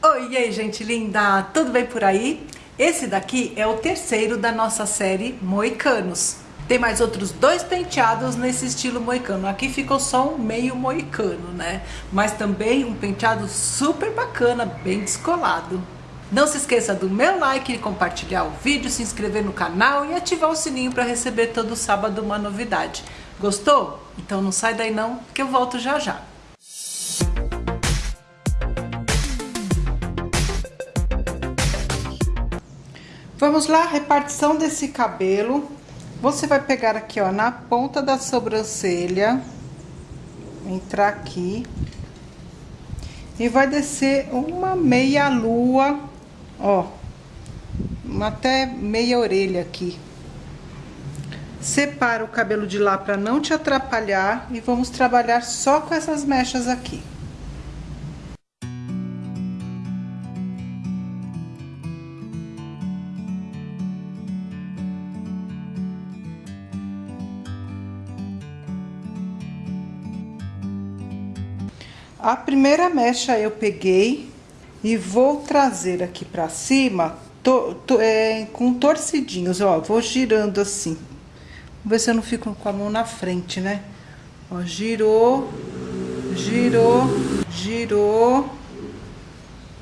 Oi, e aí, gente linda? Tudo bem por aí? Esse daqui é o terceiro da nossa série Moicanos. Tem mais outros dois penteados nesse estilo moicano. Aqui ficou só um meio moicano, né? Mas também um penteado super bacana, bem descolado. Não se esqueça do meu like, compartilhar o vídeo, se inscrever no canal e ativar o sininho para receber todo sábado uma novidade. Gostou? Então não sai daí não, que eu volto já já. Vamos lá, repartição desse cabelo. Você vai pegar aqui, ó, na ponta da sobrancelha, entrar aqui e vai descer uma meia lua, ó, até meia orelha aqui. Separa o cabelo de lá para não te atrapalhar e vamos trabalhar só com essas mechas aqui. A primeira mecha eu peguei e vou trazer aqui pra cima to, to, é, com torcidinhos, ó, vou girando assim. Vamos ver se eu não fico com a mão na frente, né? Ó, girou, girou, girou,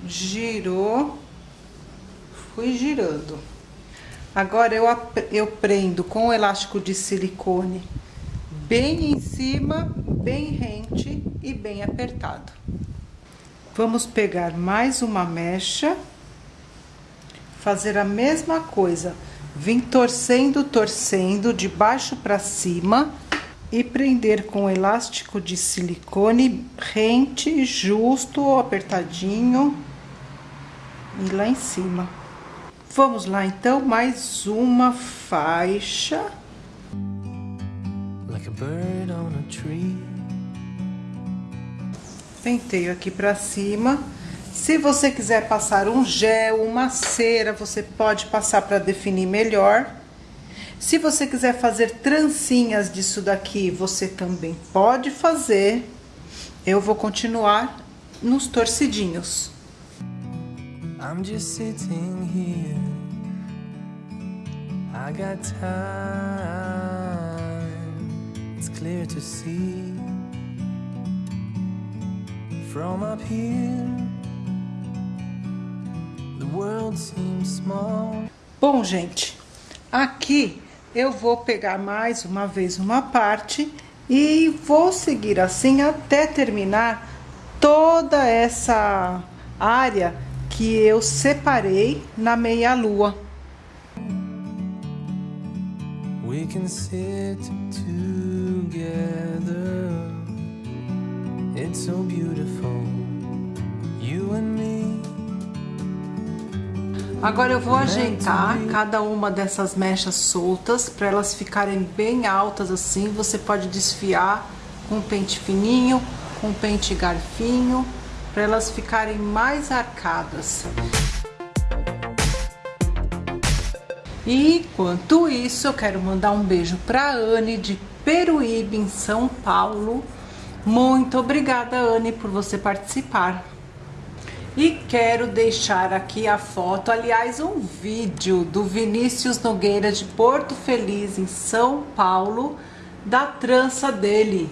girou, fui girando. Agora eu, eu prendo com o elástico de silicone bem em cima, bem rente e bem apertado. Vamos pegar mais uma mecha, fazer a mesma coisa, vim torcendo, torcendo de baixo para cima e prender com elástico de silicone rente, justo, apertadinho e lá em cima. Vamos lá então, mais uma faixa bird on a tree. Penteio aqui pra cima. Se você quiser passar um gel, uma cera, você pode passar para definir melhor. Se você quiser fazer trancinhas disso daqui, você também pode fazer. Eu vou continuar nos torcidinhos. I'm just sitting here. I got time clear to see from up here. The world seems small. Bom, gente, aqui eu vou pegar mais uma vez uma parte e vou seguir assim até terminar toda essa área que eu separei na meia lua. We can sit together. So beautiful, you and me. Agora eu vou ajeitar cada uma dessas mechas soltas para elas ficarem bem altas assim. Você pode desfiar com pente fininho, com pente garfinho, para elas ficarem mais arcadas. E enquanto isso, eu quero mandar um beijo para Anne de Peruíbe, em São Paulo. Muito obrigada, Anne, por você participar. E quero deixar aqui a foto, aliás, um vídeo do Vinícius Nogueira de Porto Feliz, em São Paulo, da trança dele.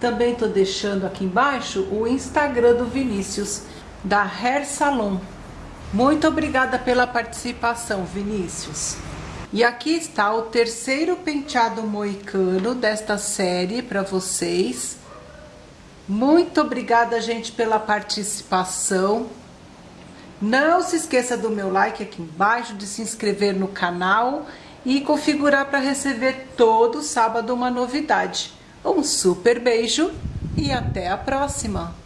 Também tô deixando aqui embaixo o Instagram do Vinícius, da Hair Salon. Muito obrigada pela participação, Vinícius. E aqui está o terceiro penteado moicano desta série para vocês. Muito obrigada, gente, pela participação. Não se esqueça do meu like aqui embaixo, de se inscrever no canal e configurar para receber todo sábado uma novidade. Um super beijo e até a próxima!